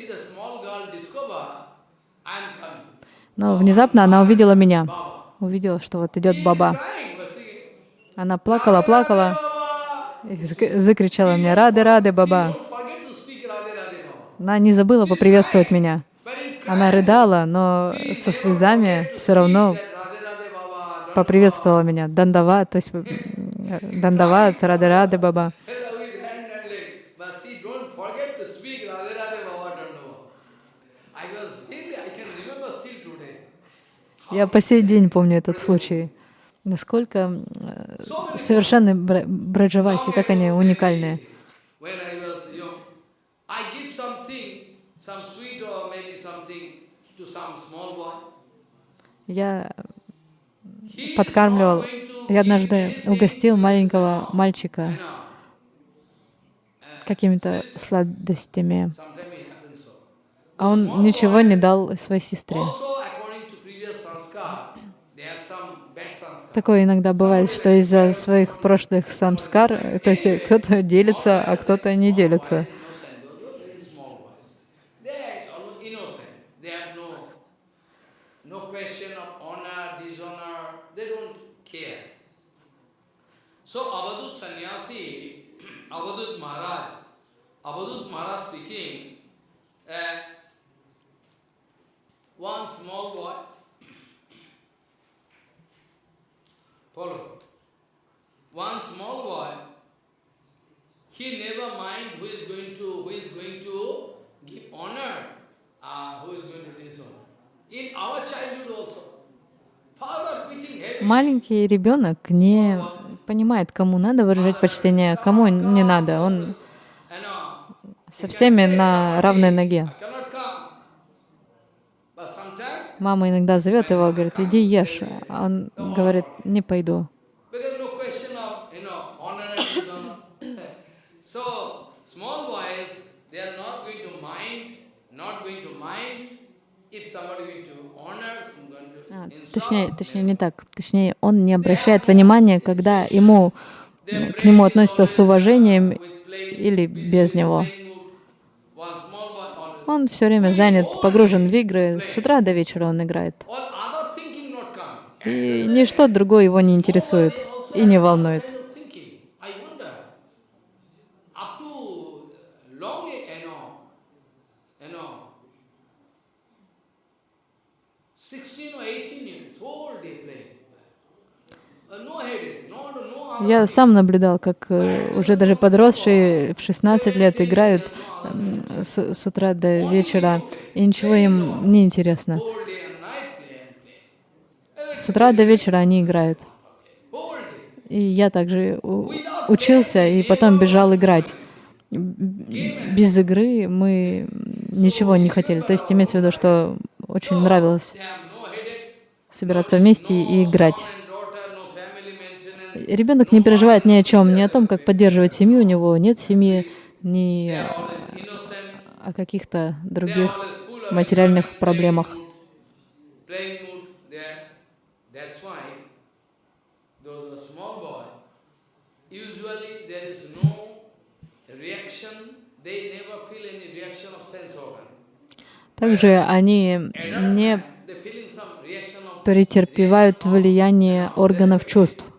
Но внезапно она увидела меня. Увидела, что вот идет баба. Она плакала, плакала и зак- закричала мне «Рады, рады, баба». Она не забыла поприветствовать меня. Она рыдала, но со слезами все равно поприветствовала меня. Дандава, то есть м, Дандават, Рады, рады, баба. Я по сей день помню этот случай. Насколько э, совершенны бра- браджаваси, как они уникальные. Я подкармливал, я однажды угостил маленького мальчика какими-то сладостями, а он ничего не дал своей сестре. Такое иногда бывает, что из-за своих прошлых самскар, то есть кто-то делится, а кто-то не делится. Innocent, those are very small boys. They are almost innocent. They have no, no question of honor, dishonor. They don't care. So Avadut sannyasi, Avadut Maharaj, Avadut Maharaj speaking, uh, one small boy, follow, one small boy, he never mind who is going to who is going to give honor, uh, who is going to dishonor. In our childhood also, father preaching heavy. Маленький ребенок не понимает, кому надо выражать почтение, кому не надо. Он со всеми на равной ноге. Мама иногда зовет его, говорит, иди ешь. А он говорит, не пойду. because no question of, you know, honor and dishonor. so, small boys, they are not going to mind, not going to mind if somebody going to honor, some going to А, insult. Точнее, точнее, не так. Точнее, он не обращает внимания, когда ему м, к нему относятся с уважением или без него. Он все время занят, погружен в игры. С утра до вечера он играет. И ничто другое его не интересует и не волнует. Я сам наблюдал, как э, уже даже подросшие в 16 лет играют с, с утра до вечера, и ничего им не интересно. С утра до вечера они играют. И я также учился и потом бежал играть. Без игры мы ничего не хотели. То есть имеется в виду, что очень нравилось собираться вместе и играть. Ребенок не переживает ни о чем, ни о том, как поддерживать семью, у него нет семьи, ни о каких-то других материальных проблемах. Также они не претерпевают влияние органов чувств.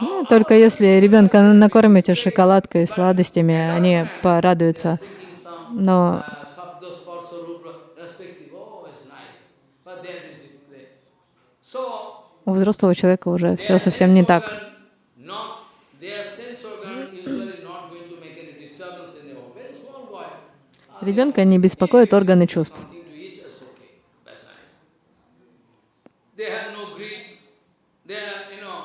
Ну, только если ребенка накормите шоколадкой, сладостями, они порадуются. Но uh, oh, у взрослого человека уже все совсем не так. organ not- Their sense organ usually not going to make any disturbance in their very small boy. Ah, Ребенка не беспокоит органы чувств. Something to eat, that's okay. That's nice. They have no greed. They are, you know,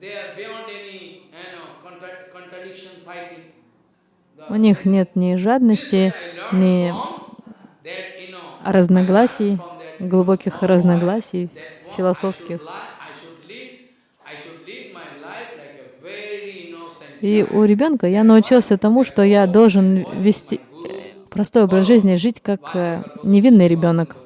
they are beyond any, you know, contra- contradiction, fighting. The- У них нет ни жадности, ни разногласий, глубоких разногласий философских. И у ребенка я научился тому, что я должен вести э, простой образ жизни, жить как э, невинный ребенок.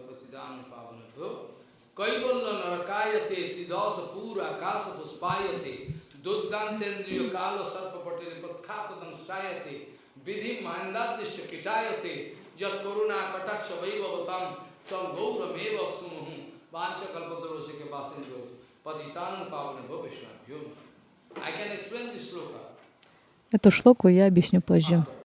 Vidayate Jat Koruna Kataksha Vaibhavatam Tam Gaurameva Sumahum Vancha Kalpatarosika Basinjo Patitanam Pavana Bhavishna I can explain this sloka. Эту шлоку я объясню позже.